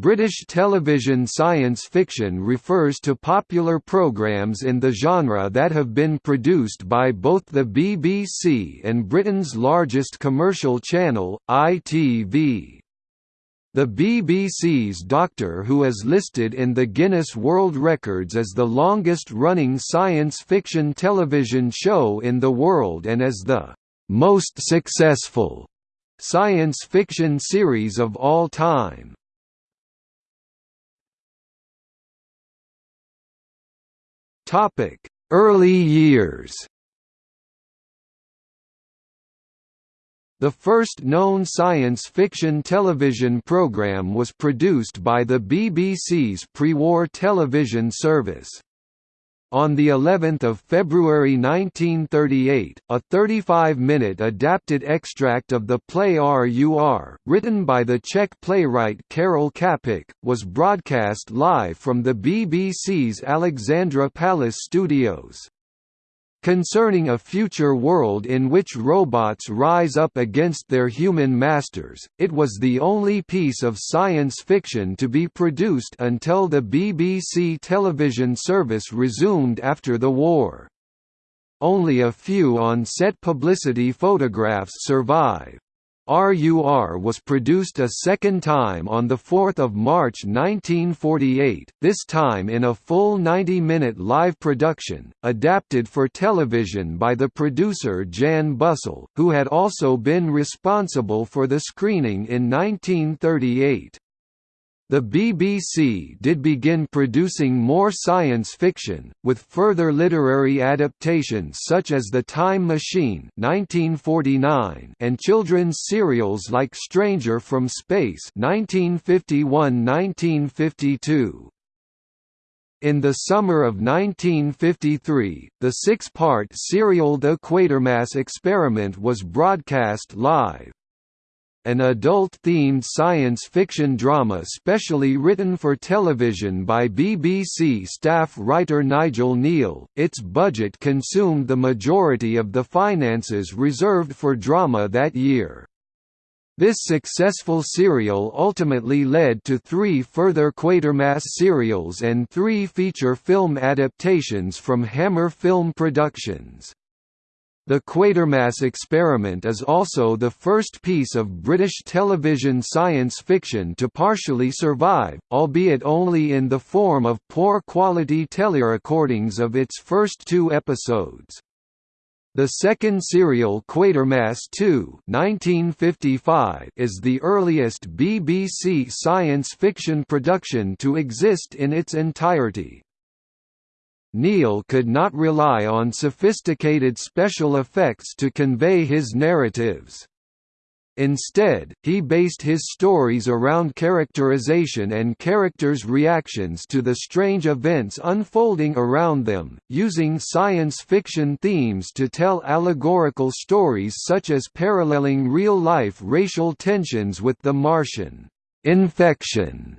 British television science fiction refers to popular programmes in the genre that have been produced by both the BBC and Britain's largest commercial channel, ITV. The BBC's Doctor Who is listed in the Guinness World Records as the longest-running science fiction television show in the world and as the most successful science fiction series of all time. Topic: Early years. The first known science fiction television program was produced by the BBC's pre-war television service. On the 11th of February 1938, a 35-minute adapted extract of the play RUR, written by the Czech playwright Karel Čapek, was broadcast live from the BBC's Alexandra Palace studios concerning a future world in which robots rise up against their human masters. It was the only piece of science fiction to be produced until the BBC television service resumed after the war. Only a few on-set publicity photographs survive. RUR was produced a second time on 4 March 1948, this time in a full 90-minute live production, adapted for television by the producer Jan Bussell, who had also been responsible for the screening in 1938. The BBC did begin producing more science fiction, with further literary adaptations such as The Time Machine 1949 and children's serials like Stranger from Space 1951–1952. In the summer of 1953, the six-part serial The Quatermass Experiment was broadcast live an adult-themed science fiction drama specially written for television by BBC staff writer Nigel Kneale. Its budget consumed the majority of the finances reserved for drama that year. This successful serial ultimately led to three further Quatermass serials and three feature film adaptations from Hammer Film Productions. The Quatermass experiment is also the first piece of British television science fiction to partially survive, albeit only in the form of poor quality telerecordings of its first two episodes. The second serial Quatermass 2 1955 is the earliest BBC science fiction production to exist in its entirety. Kneale could not rely on sophisticated special effects to convey his narratives. Instead, he based his stories around characterization and characters' reactions to the strange events unfolding around them, using science fiction themes to tell allegorical stories such as paralleling real-life racial tensions with the Martian infection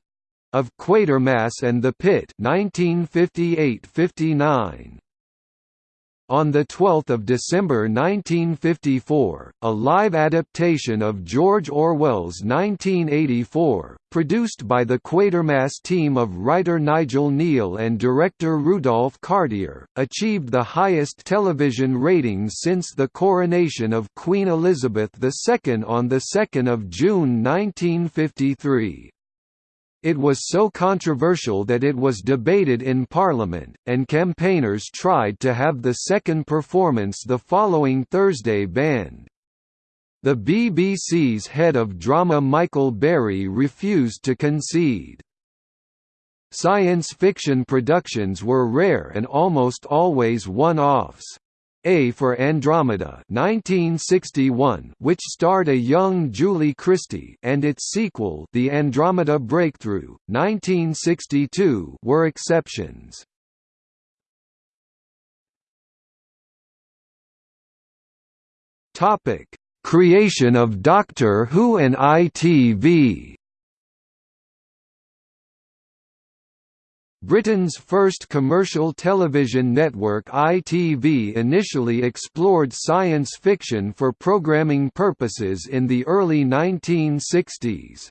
of Quatermass and the Pit 1958–59. On 12 December 1954, a live adaptation of George Orwell's 1984, produced by the Quatermass team of writer Nigel Kneale and director Rudolph Cartier, achieved the highest television ratings since the coronation of Queen Elizabeth II on 2 June 1953. It was so controversial that it was debated in Parliament, and campaigners tried to have the second performance the following Thursday banned. The BBC's head of drama Michael Barry refused to concede. Science fiction productions were rare and almost always one-offs. A for Andromeda 1961 which starred a young Julie Christie and its sequel The Andromeda Breakthrough 1962 were exceptions. Creation of Doctor Who and ITV Britain's first commercial television network ITV initially explored science fiction for programming purposes in the early 1960s.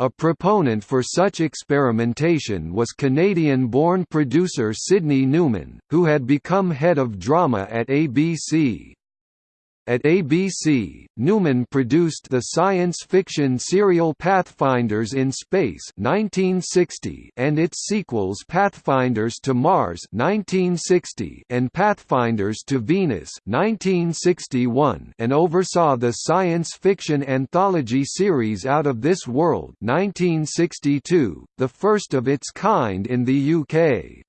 A proponent for such experimentation was Canadian-born producer Sidney Newman, who had become head of drama at ABC. At ABC, Newman produced the science fiction serial Pathfinders in Space 1960 and its sequels Pathfinders to Mars 1960 and Pathfinders to Venus 1961 and oversaw the science fiction anthology series Out of This World 1962, the first of its kind in the UK.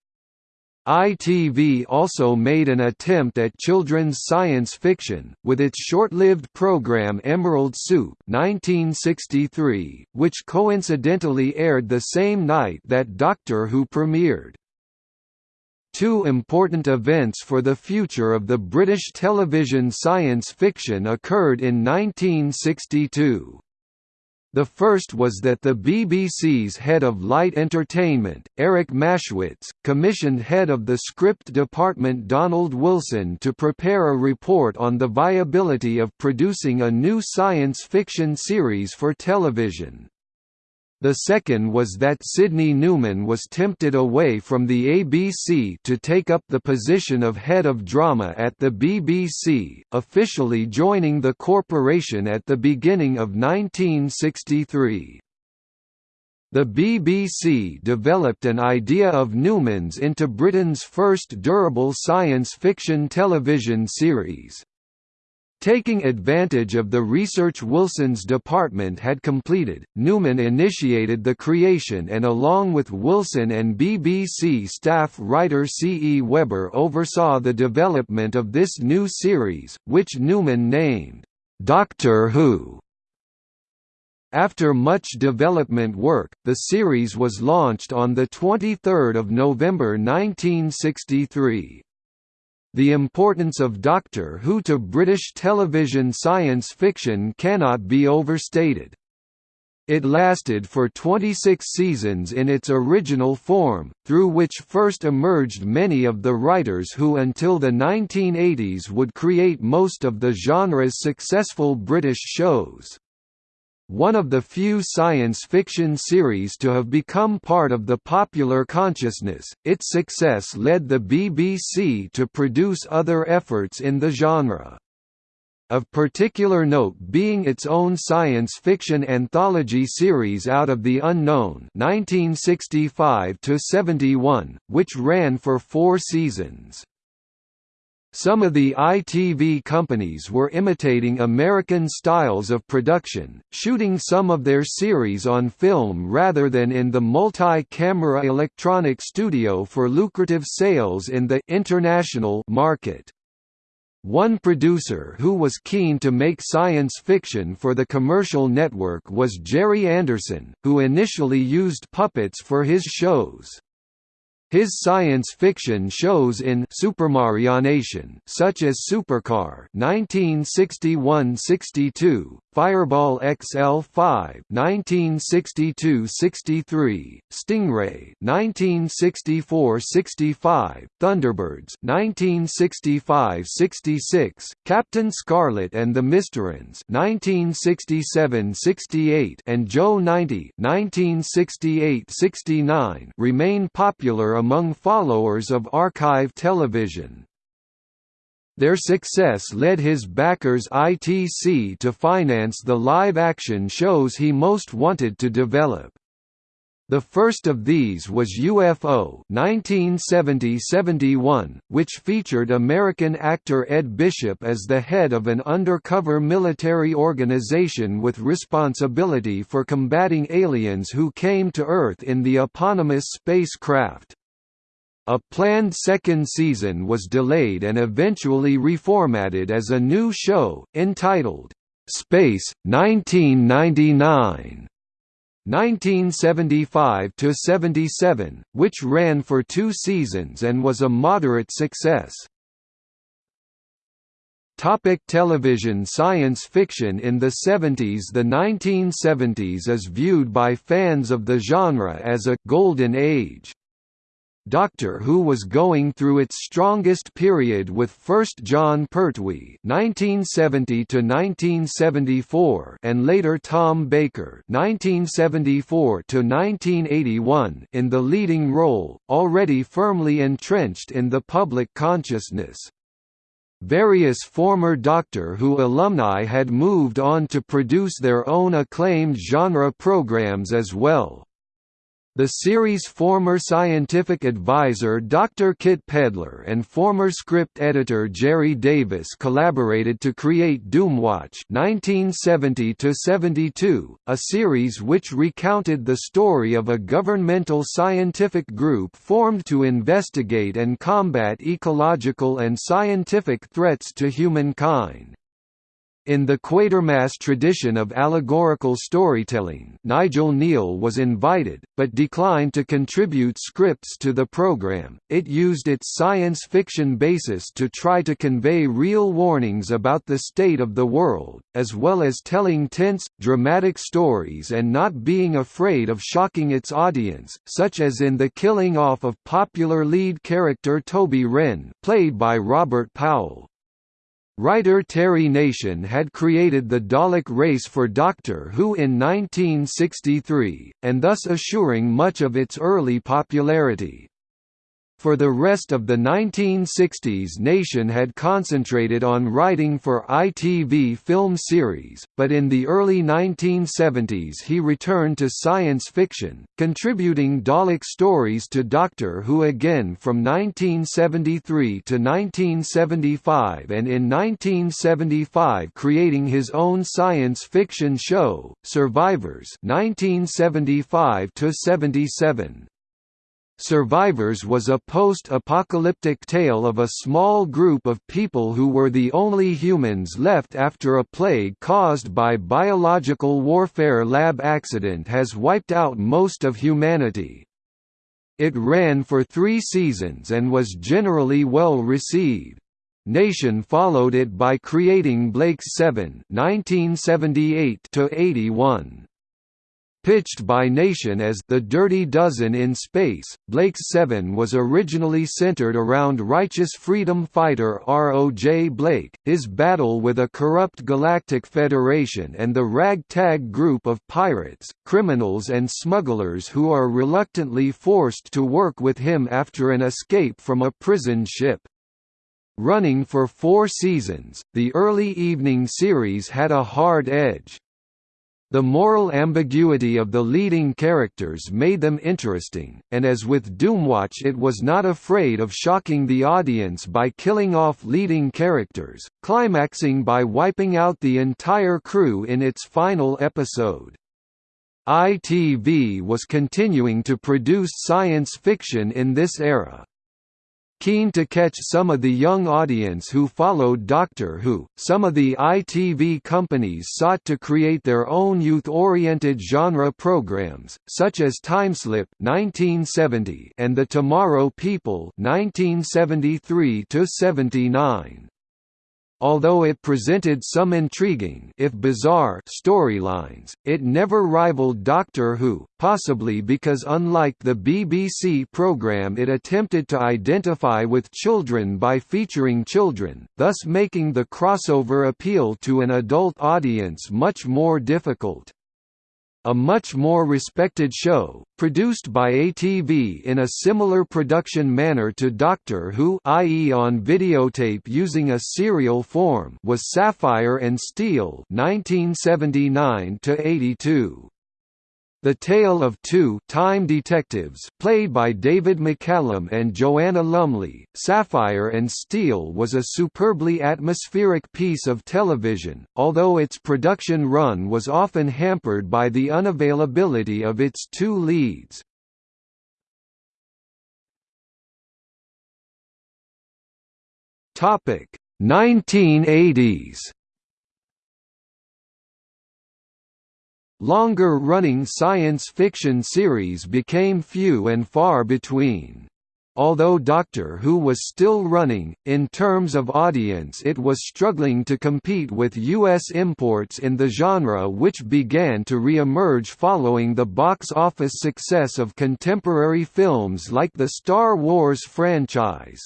ITV also made an attempt at children's science fiction, with its short-lived program Emerald Soup 1963, which coincidentally aired the same night that Doctor Who premiered. Two important events for the future of the British television science fiction occurred in 1962. The first was that the BBC's head of light entertainment, Eric Maschwitz, commissioned head of the script department Donald Wilson to prepare a report on the viability of producing a new science fiction series for television. The second was that Sidney Newman was tempted away from the ABC to take up the position of head of drama at the BBC, officially joining the corporation at the beginning of 1963. The BBC developed an idea of Newman's into Britain's first durable science fiction television series. Taking advantage of the research Wilson's department had completed, Newman initiated the creation and along with Wilson and BBC staff writer C. E. Webber oversaw the development of this new series, which Newman named, "'Doctor Who'". After much development work, the series was launched on 23 November 1963. The importance of Doctor Who to British television science fiction cannot be overstated. It lasted for 26 seasons in its original form, through which first emerged many of the writers who until the 1980s would create most of the genre's successful British shows. One of the few science fiction series to have become part of the popular consciousness, its success led the BBC to produce other efforts in the genre. Of particular note being its own science fiction anthology series Out of the Unknown 1965 which ran for four seasons. Some of the ITV companies were imitating American styles of production, shooting some of their series on film rather than in the multi-camera electronic studio for lucrative sales in the international market. One producer who was keen to make science fiction for the commercial network was Gerry Anderson, who initially used puppets for his shows. His science fiction shows in Supermarionation such as Supercar 1961-62, Fireball XL5 1962-63, Stingray 1964-65, Thunderbirds 1965-66, Captain Scarlet and the Mysterons 1967-68 and Joe 90 1968-69 remain popular among followers of archive television. Their success led his backers ITC to finance the live-action shows he most wanted to develop. The first of these was UFO 1970–71, which featured American actor Ed Bishop as the head of an undercover military organization with responsibility for combating aliens who came to Earth in the eponymous spacecraft. A planned second season was delayed and eventually reformatted as a new show, entitled, Space, 1999. 1975–77, which ran for two seasons and was a moderate success. Topic television Science fiction In the 70s The 1970s is viewed by fans of the genre as a «golden age». Doctor Who was going through its strongest period with first Jon Pertwee (1970–1974) and later Tom Baker (1974–1981) in the leading role, already firmly entrenched in the public consciousness. Various former Doctor Who alumni had moved on to produce their own acclaimed genre programs as well. The series' former scientific advisor Dr. Kit Pedler and former script editor Gerry Davis collaborated to create Doomwatch 1970 a series which recounted the story of a governmental scientific group formed to investigate and combat ecological and scientific threats to humankind. In the Quatermass tradition of allegorical storytelling, Nigel Kneale was invited, but declined to contribute scripts to the program. It used its science fiction basis to try to convey real warnings about the state of the world, as well as telling tense, dramatic stories and not being afraid of shocking its audience, such as in the killing off of popular lead character Toby Wren, played by Robert Powell. Writer Terry Nation had created the Dalek race for Doctor Who in 1963, and thus assuring much of its early popularity. For the rest of the 1960s Nation had concentrated on writing for ITV film series, but in the early 1970s he returned to science fiction, contributing Dalek stories to Doctor Who again from 1973 to 1975 and in 1975 creating his own science fiction show, Survivors 1975 -77. Survivors was a post-apocalyptic tale of a small group of people who were the only humans left after a plague caused by biological warfare lab accident has wiped out most of humanity. It ran for three seasons and was generally well received. Nation followed it by creating Blake's 7 1978 -81. Pitched by Nation as The Dirty Dozen in Space, Blake's Seven was originally centered around righteous freedom fighter R.O.J. Blake, his battle with a corrupt galactic federation and the ragtag group of pirates, criminals and smugglers who are reluctantly forced to work with him after an escape from a prison ship. Running for four seasons, the early evening series had a hard edge. The moral ambiguity of the leading characters made them interesting, and as with Doomwatch it was not afraid of shocking the audience by killing off leading characters, climaxing by wiping out the entire crew in its final episode. ITV was continuing to produce science fiction in this era. Keen to catch some of the young audience who followed Doctor Who, some of the ITV companies sought to create their own youth-oriented genre programs, such as Timeslip (1970) and The Tomorrow People (1973 79). Although it presented some intriguing if bizarre storylines, it never rivaled Doctor Who, possibly because unlike the BBC programme it attempted to identify with children by featuring children, thus making the crossover appeal to an adult audience much more difficult a much more respected show, produced by ATV in a similar production manner to Doctor Who i.e. on videotape using a serial form was Sapphire and Steel 1979 -82. The Tale of Two Time Detectives played by David McCallum and Joanna Lumley, Sapphire and Steel was a superbly atmospheric piece of television, although its production run was often hampered by the unavailability of its two leads. Topic 1980s Longer-running science fiction series became few and far between. although Doctor Who was still running, in terms of audience it was struggling to compete with US imports in the genre which began to re-emerge following the box office success of contemporary films like the Star Wars franchise.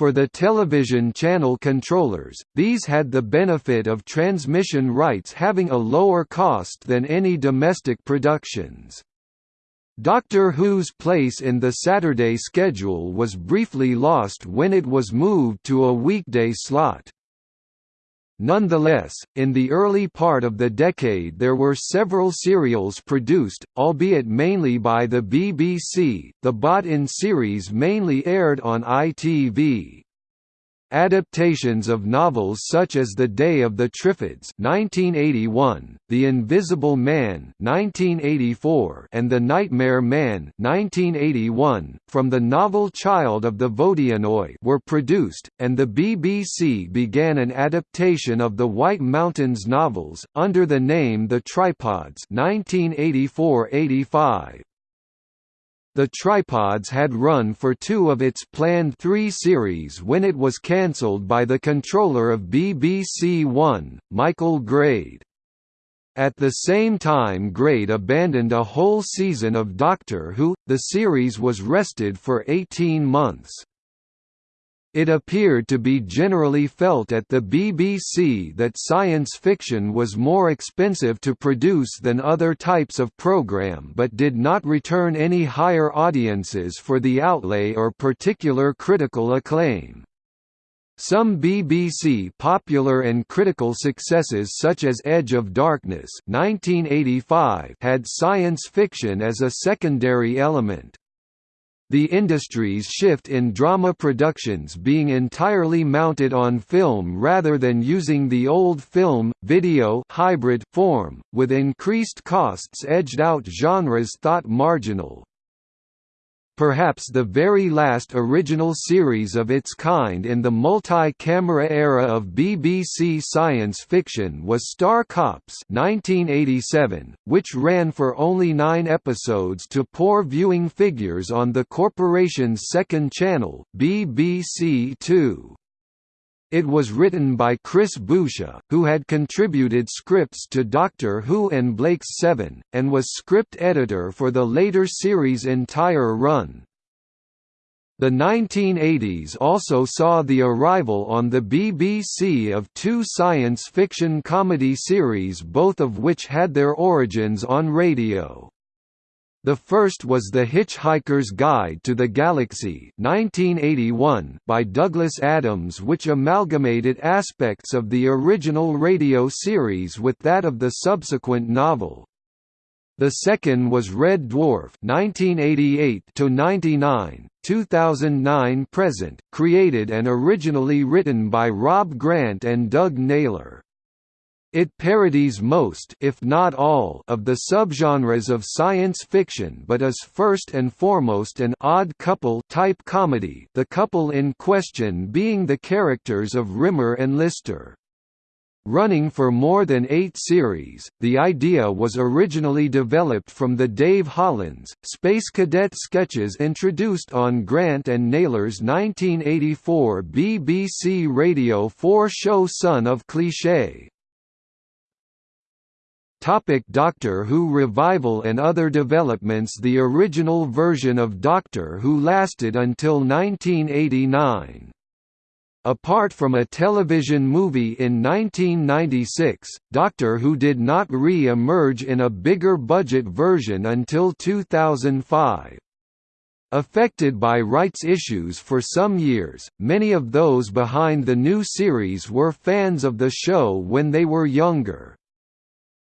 For the television channel controllers, these had the benefit of transmission rights having a lower cost than any domestic productions. Doctor Who's place in the Saturday schedule was briefly lost when it was moved to a weekday slot. Nonetheless, in the early part of the decade there were several serials produced, albeit mainly by the BBC. The Bot-in series mainly aired on ITV. Adaptations of novels such as The Day of the Triffids (1981), The Invisible Man (1984), and The Nightmare Man (1981) from the novel Child of the Vodianoi were produced, and the BBC began an adaptation of the White Mountains novels under the name The Tripods (1984–85). The Tripods had run for two of its planned three series when it was cancelled by the controller of BBC One, Michael Grade. At the same time Grade abandoned a whole season of Doctor Who, the series was rested for 18 months. It appeared to be generally felt at the BBC that science fiction was more expensive to produce than other types of program but did not return any higher audiences for the outlay or particular critical acclaim. Some BBC popular and critical successes such as Edge of Darkness 1985 had science fiction as a secondary element. The industry's shift in drama productions being entirely mounted on film rather than using the old film, video hybrid form, with increased costs edged out genres thought marginal perhaps the very last original series of its kind in the multi-camera era of BBC science fiction was Star Cops 1987, which ran for only nine episodes to poor viewing figures on the corporation's second channel, BBC Two. It was written by Chris Boucher, who had contributed scripts to Doctor Who and Blake's Seven, and was script editor for the later series' entire run. The 1980s also saw the arrival on the BBC of two science fiction comedy series both of which had their origins on radio. The first was The Hitchhiker's Guide to the Galaxy 1981 by Douglas Adams which amalgamated aspects of the original radio series with that of the subsequent novel. The second was Red Dwarf 1988 99, 2009 present, created and originally written by Rob Grant and Doug Naylor. It parodies most if not all of the subgenres of science fiction but is first and foremost an odd couple type comedy the couple in question being the characters of Rimmer and Lister. Running for more than eight series, the idea was originally developed from the Dave Hollins, Space Cadet sketches introduced on Grant and Naylor's 1984 BBC Radio 4 show Son of Cliché. Topic Doctor Who revival and other developments The original version of Doctor Who lasted until 1989. Apart from a television movie in 1996, Doctor Who did not re-emerge in a bigger budget version until 2005. Affected by rights issues for some years, many of those behind the new series were fans of the show when they were younger.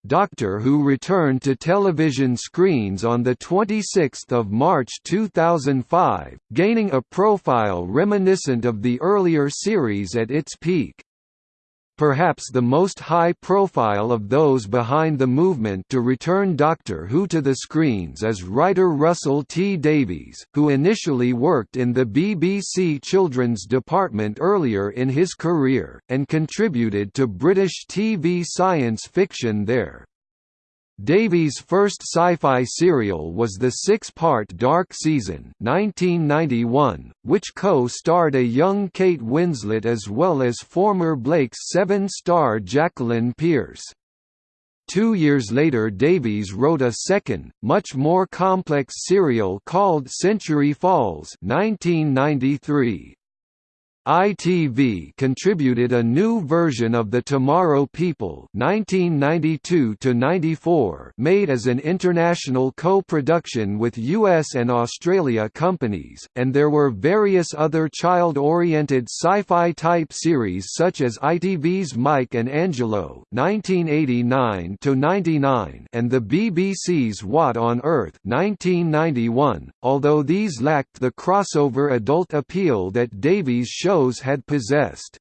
Doctor Who returned to television screens on 26 March 2005, gaining a profile reminiscent of the earlier series at its peak. Perhaps the most high-profile of those behind the movement to return Doctor Who to the screens is writer Russell T Davies, who initially worked in the BBC Children's Department earlier in his career, and contributed to British TV science fiction there. Davies' first sci-fi serial was the six-part Dark Season 1991, which co-starred a young Kate Winslet as well as former Blake's seven-star Jacqueline Pearce. Two years later Davies wrote a second, much more complex serial called Century Falls 1993. ITV contributed a new version of The Tomorrow People 1992 made as an international co-production with US and Australia companies, and there were various other child-oriented sci-fi type series such as ITV's Mike and Angelo 1989 and the BBC's What on Earth 1991, although these lacked the crossover adult appeal that Davies showed shows had possessed.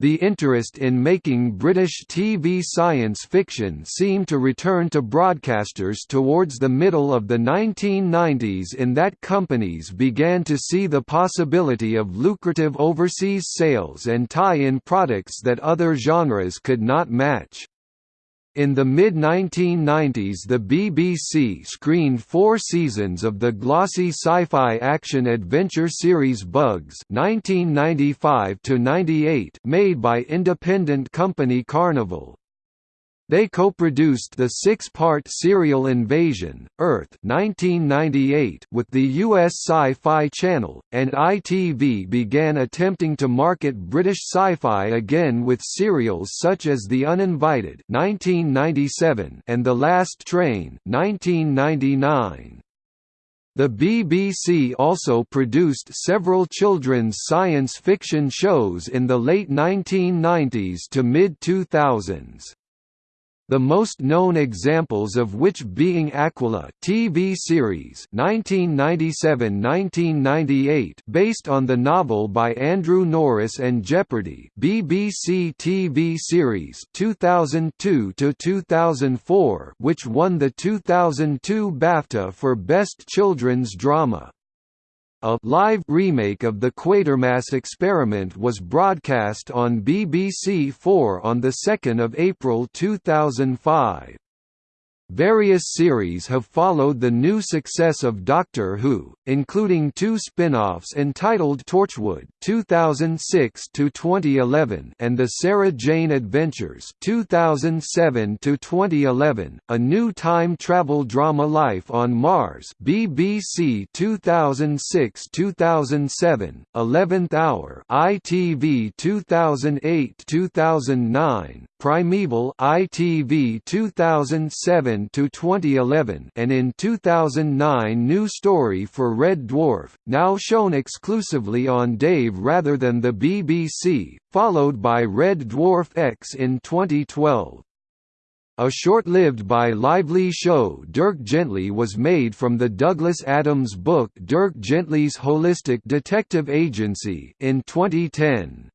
The interest in making British TV science fiction seemed to return to broadcasters towards the middle of the 1990s in that companies began to see the possibility of lucrative overseas sales and tie-in products that other genres could not match. In the mid-1990s the BBC screened four seasons of the glossy sci-fi action-adventure series Bugs 1995 made by independent company Carnival. They co-produced the six-part serial Invasion, Earth 1998 with the US Sci-Fi Channel, and ITV began attempting to market British sci-fi again with serials such as The Uninvited 1997 and The Last Train 1999. The BBC also produced several children's science fiction shows in the late 1990s to mid-2000s the most known examples of which being Aquila TV series 1997-1998 based on the novel by Andrew Norriss and Jeopardy BBC TV series 2002-2004 which won the 2002 BAFTA for Best Children's Drama. A live remake of the Quatermass experiment was broadcast on BBC Four on 2 April 2005. Various series have followed the new success of Doctor Who, including two spin-offs entitled Torchwood (2006–2011) and The Sarah Jane Adventures (2007–2011), a new time travel drama Life on Mars (BBC 2006–2007), 11th Hour (ITV 2008–2009), Primeval ITV 2007 to 2011 and in 2009 New Story for Red Dwarf, now shown exclusively on Dave rather than the BBC, followed by Red Dwarf X in 2012. A short-lived by Lively show Dirk Gently was made from the Douglas Adams book Dirk Gently's Holistic Detective Agency in 2010.